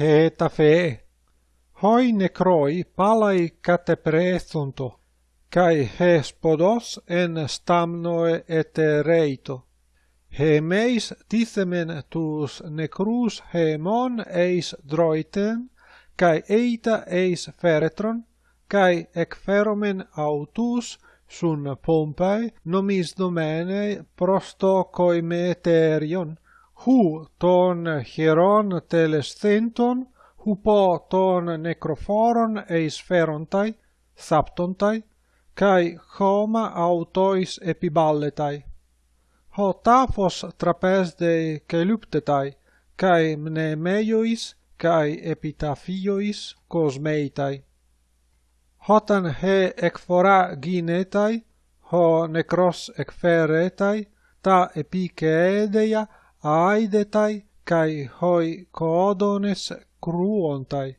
hetafe. Hoi necroi palai catepre kai cae hespodos en stamnoe etereito. He meis dithemen tus necrus hemon eis droiten, cae eita eis feretron, cae ec feromen autus sun pompae nomis domene prostocoimeterion, koimeterion hu ton hieron telescenton hupo ton necrophoron eis ferontai saptontai kai homa autois epiballetai. Ho tafos trapesde keluptetai kai mnemeiois kai epitaphiois cosmeitai hotan he ekphora ginetai ho necros ekferetai ta epikeedeia aidetai kai hoi coodones cruontai.